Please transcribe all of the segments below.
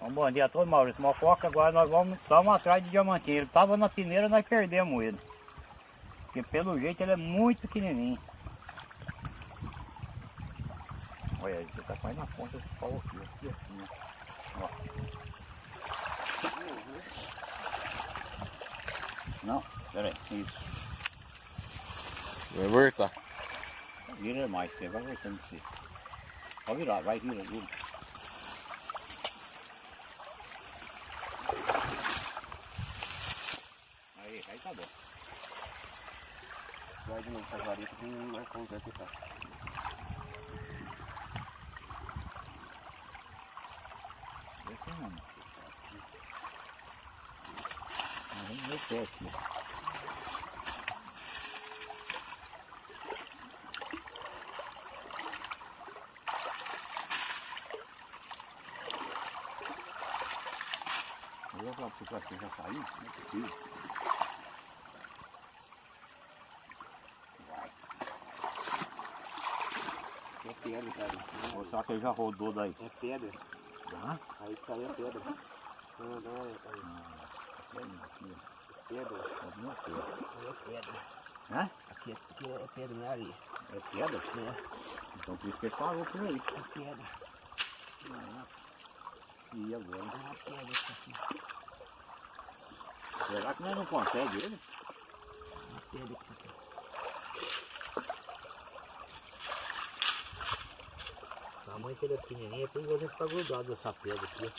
Um bom dia a todos, Maurício Mococa. Agora nós vamos, estamos atrás de diamantinho. Ele estava na peneira, nós perdemos ele. Porque pelo jeito ele é muito pequenininho. Olha, ele está quase na ponta desse pau aqui, aqui assim, ó. Não, peraí, isso. Vai voltar. Vira mais, você vai voltando você. Pode virar, vai, vira, vira. Aí, aí tá bom. Vai de novo a vareta que não vai conseguir ficar. Deixa não. Nós Vamos ver o pé aqui. Falar para você já saiu? Não é possível. Vai. É pedra, cara. Ou será que ele já rodou daí? É pedra. Já? Aí caiu a pedra. Não, não, é pedra. Aqui, Pedra. Alguma coisa. É pedra. Hã? Aqui, aqui é pedra, não é areia. É pedra? É, Então por isso que ele parou por aí. é pedra. E agora? É uma pedra isso aqui. Será que nós não conseguimos ele? É uma pedra isso aqui. Tamanho que ele é pequenininho, é por isso que ficar grudado nessa pedra aqui.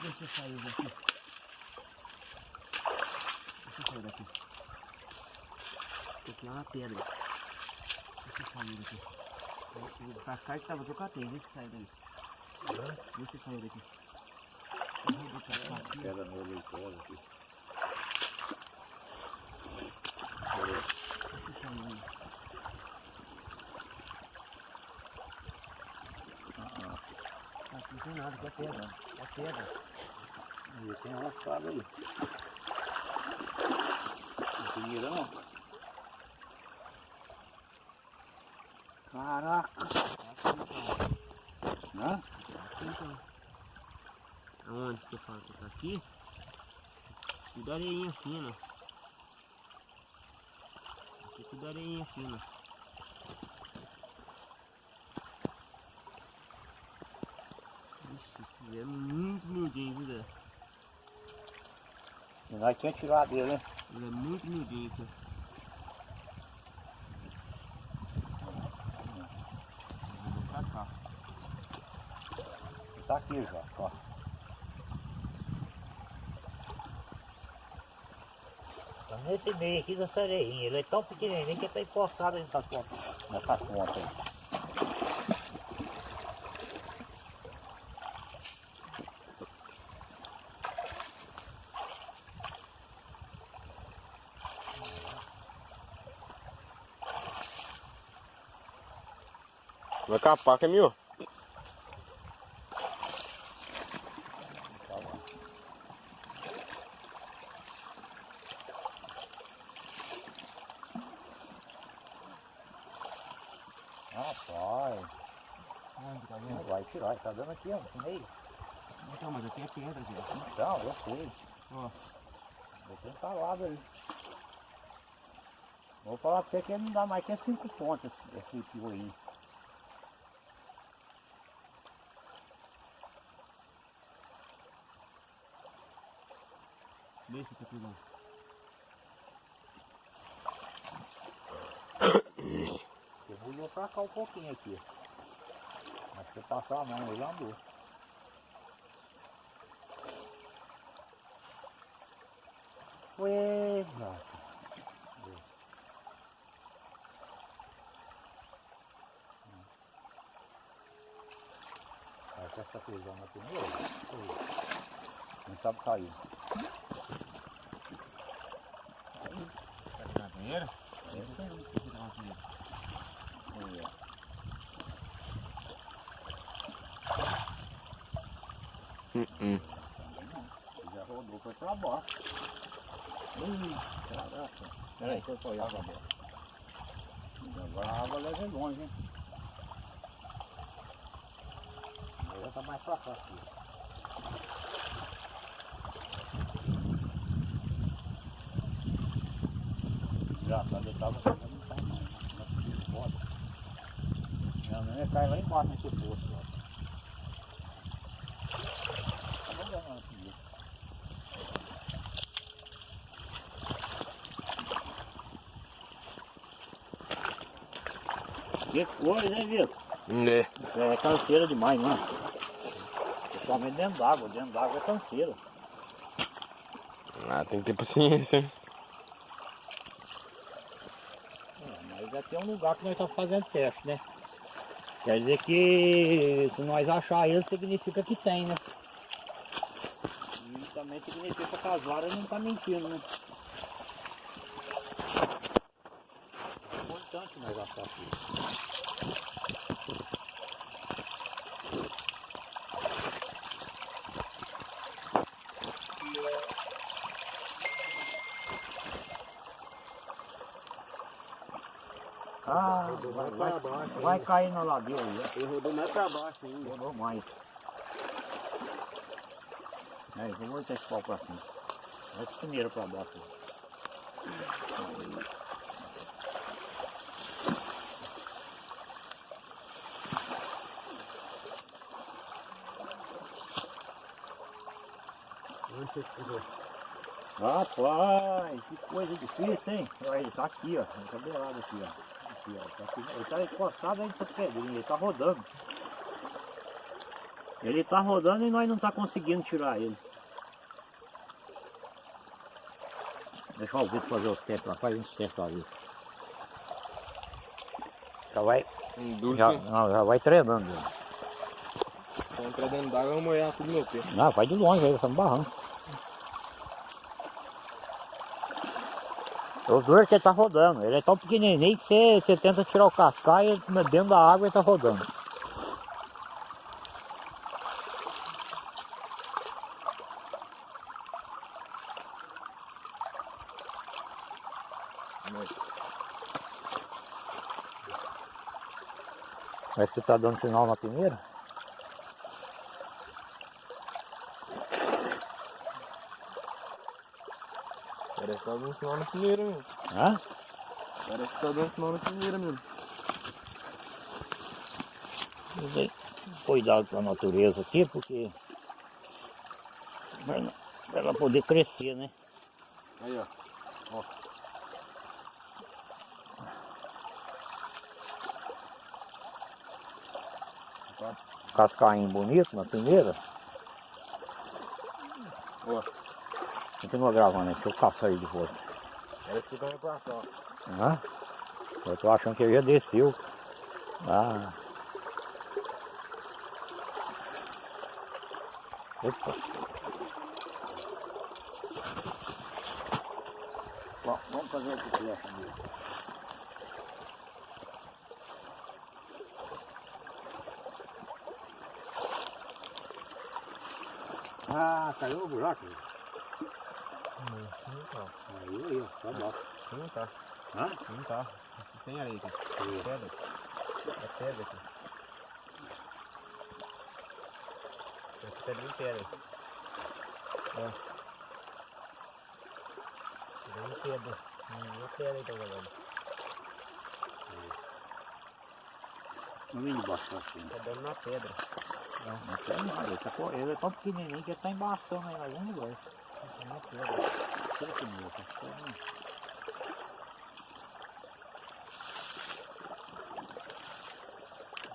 Deixa eu sair daqui. Deixa eu sair daqui. Aqui é uma pedra. Deixa eu sair daqui. O cascai que tava tocatei, deixa eu sair daí. Deixa eu sair daqui. Eu vou botar essa aqui. Pedra no eleitor aqui. Sair daí. Aqui não tem nada, aqui é pedra. É pedra. E tem uma espada aí. Não. Caraca! Hã? Aqui então. Aonde que eu falo que tá aqui? Tudo areinha fina. Aqui tudo areinha fina. Ixi, ele é muito miudinho, viu, Zé? E nós tínhamos tirado ele, né? Ele é muito cá. Tá aqui já, ó. Tá nesse meio aqui dessa areinha. Ele é tão pequenininho que ele tá encostado nessas pontas. Nessas pontas Vai capar, caminhou. Bom. Rapaz, Onde tá não vai tirar, tá dando aqui, ó, no meio. Então, mas aqui é pedra, gente. Então, eu sei. Ó. Eu tenho falado aí. Vou falar pra você que ele não dá mais que cinco pontos esse fio aí. Que tudo. Eu vou pra cá um pouquinho aqui. Mas se você passar a mão, ele andou. Ué, nossa. Aí com essa coisa na primeira. Não sabe sair. Na banheira? Hum, hum. Já rodou, foi pra baixo. Ih, caraca. Peraí, deixa eu olhar pra baixo. Agora a água leva longe, hein? Agora tá mais pra cá aqui. Quando eu tava não sai mais. Não pode. Não, não ia cair lá embaixo nesse poço. ó. Tá olhando aqui. Que coisa, hein, Vitor? É. É canseira demais, não é? Principalmente dentro d'água. Dentro d'água é canseira. Ah, tem que ter paciência. hein? Mas é tem um lugar que nós estamos fazendo teste, né? Quer dizer que se nós achar ele, significa que tem, né? E também significa que as varas não estão mentindo, né? É importante nós achar isso. Ah, vai, vai, vai cair na ladeira aí. Ele rodou mais pra baixo ainda. Rodou mais. É, eu vou botar esse pau pra cima. Vai primeiro pra baixo. Rapaz, que coisa difícil, hein? Olha, ele tá aqui, ó. Tá beirado aqui, ó. Aqui, ó. Tá. Ele tá encostado aí nessa pedrinha, ele tá rodando. Ele tá rodando e nós não tá conseguindo tirar ele. Deixa o Vitor fazer os testes lá, faz uns testes lá, Vitor. Já vai, já, não, já vai treinando. entra dentro d'água, eu vou molhar tudo meu pé. Não, vai de longe aí, estamos barrando. Os dois que ele tá rodando, ele é tão pequenininho que você, você tenta tirar o cascaio e dentro da água ele tá rodando. Parece que tá dando sinal na primeira. Tá dando sinal na primeira mesmo. Hã? Parece que tá dando sinal na primeira ver, Cuidado com a natureza aqui, porque pra ela- poder crescer, né? Aí, ó. Cascainho bonito na primeira. Ó. Continua gravando aí, deixa eu caçar aí de volta. Parece que também pra cá. Hã? Eu tô achando que ele já desceu. Ah. Opa. Bom, vamos fazer o que flecha mesmo. Ah, caiu o buraco. Aí, aí, ó, tá bom. Não tá. Hã? Não tá. Tem areia aqui. É pedra. É pedra aqui. Essa pedra de pedra. Ó. Bem pedra. Hum, é pedra aí, tá jogando. Não vem debaixo assim. Tá dando na pedra. Não, não tem nada. Ele, tá, ele é tão pequenininho que ele tá embaixo aí em algum lugar. Tá na pedra. Que meu, tá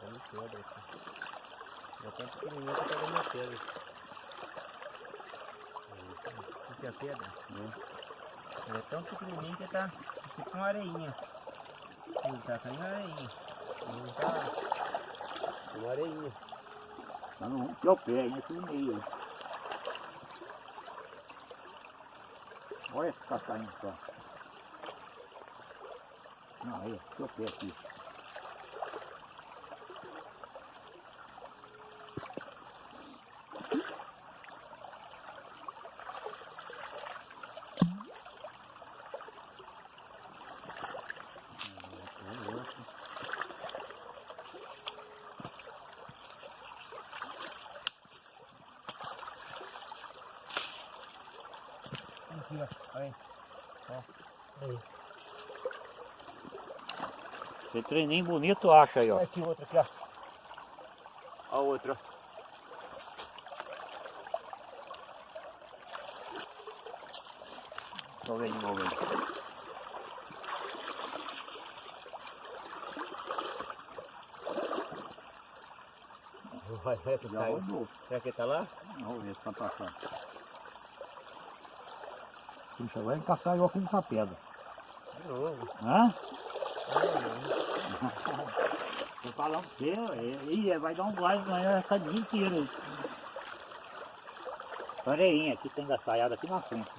dando pedra aqui. Já tá pequenininho que tá dando pedra. O que é a pedra? Ele é tão pequenininho que tá tipo uma areinha. Ele tá caindo areinha. Ele tá uma areinha. Tá no que é o pé, aí nesse meio Olha esse caçainho só. Aí, ó, deixa eu ver. Aqui, ó. Aí. Esse treininho bonito acha aí, ó. Aqui outro aqui, ó. Ó o outro, ó. Deixa eu ver de novo aí. Vai, vai, rodou. Será que tá lá? Vamos ver se tá passando. Puxa, vai encaixar eu com essa pedra. De novo. Hã? Falando pra você, é, ih, vai dar um gás amanhã essa dia inteira. aí. Oreinha, aqui tem engaçaiada aqui na frente.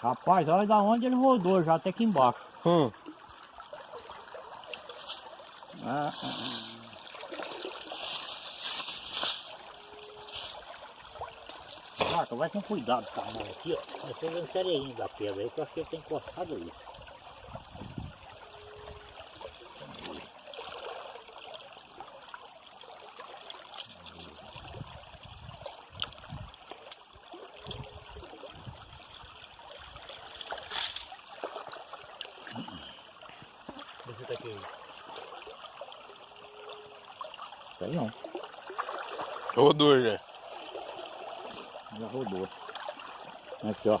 Rapaz, olha da onde ele rodou, já até aqui embaixo. Hum. Ah, ah, ah. Vai com cuidado com a mão aqui, ó. Você vendo sereinho da pedra aí, que eu acho que ele tem encostado aí. Esse tá aqui. Tem não, Rodou já. já rodou. Aqui, ó.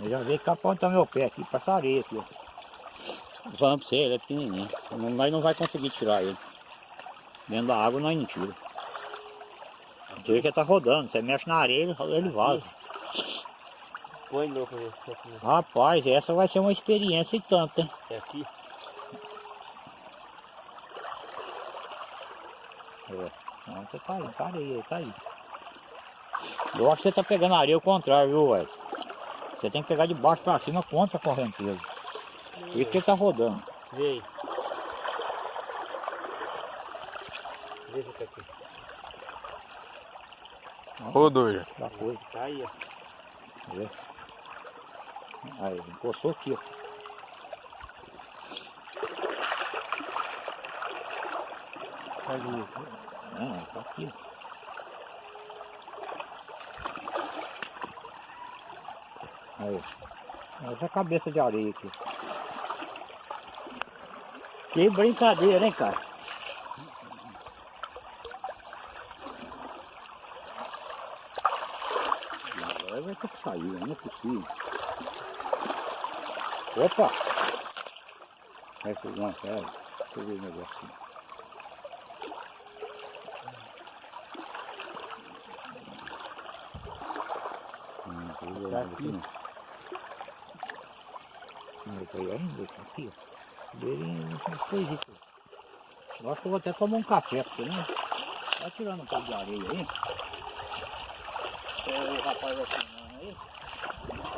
Eu já veio que apontar meu pé aqui, passa areia aqui, ó. Pra você, ele é pequenininho. Não- Nós não vai conseguir tirar ele. Dentro da água nós não tira. Você vê que ele tá rodando, você mexe na areia, ele- ele vaza. Põe de novo pra ver se é aqui. Rapaz, essa vai ser uma experiência e tanto, hein? É aqui? É. Não, você tá aí, tá aí, tá aí. Eu acho que você tá pegando a areia ao contrário, viu, Ed? Você tem que pegar de baixo pra cima contra a correnteza. Por isso que ele tá rodando. Vê aí. Vê se tá aqui. Rodou já. Já foi. Tá aí, ó. Vê. Aí, encostou aqui, ó. Faz um. Não, tá aqui. Aí. Essa cabeça de areia aqui. Que brincadeira, hein, cara? Agora vai ter que sair, não é possível. Opa! Vai pegar uma cara. Deixa eu ver o negocinho. Vendo Tá aqui, aqui. não. Não, tá aí ainda, tá aqui, ó. Beirinho, umas coisitas. Eu acho que eu vou até tomar um café, porque não. Tá tirando um pouco de areia aí. O rapaz vai filmando aí.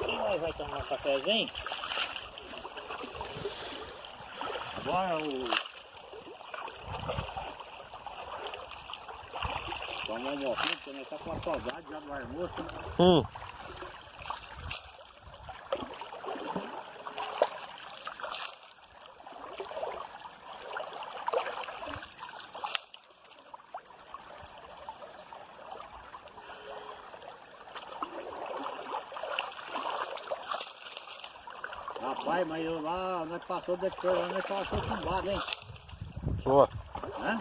Quem mais vai tomar um cafezinho? Agora o. Toma um moquinho, porque nós tá com a saudade já do almoço. né? Hum. Rapaz, mas eu lá, nós passou da escola, nós passou chumbado, hein? Ó. Hã?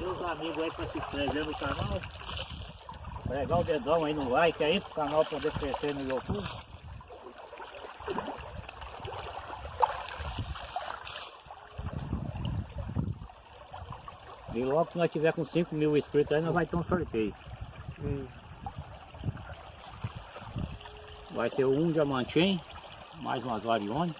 Os amigos aí para se inscrever no canal. Pregar o dedão aí no like aí, pro canal poder crescer no YouTube. E logo que nós tiver com 5 mil inscritos aí, nós vai ter um sorteio. Hum. Vai ser um diamantim, mais umas varione.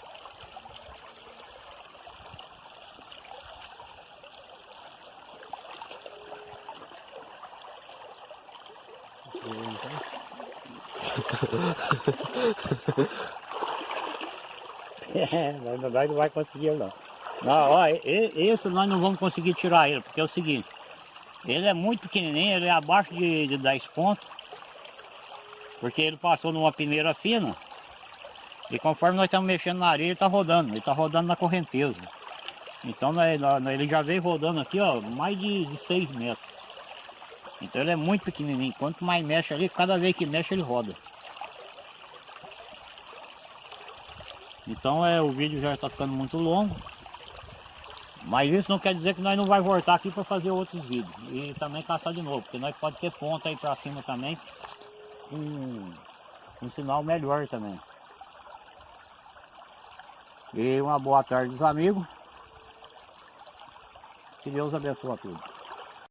é, na verdade não vai conseguir não. E- esse nós não vamos conseguir tirar ele, porque é o seguinte, ele é muito pequenininho, ele é abaixo de, de 10 pontos, porque ele passou numa peneira fina, e conforme nós estamos mexendo na areia, ele está rodando, ele está rodando na correnteza. Então nós- ele já veio rodando aqui, ó, mais de, de 6 metros. Então ele é muito pequenininho, quanto mais mexe ali, cada vez que mexe ele roda. Então é, o vídeo já está ficando muito longo. Mas isso não quer dizer que nós não vai voltar aqui para fazer outros vídeos. E também caçar de novo, porque nós pode ter ponta aí para cima também. Com um sinal melhor também. E uma boa tarde dos amigos. Que Deus abençoe a todos.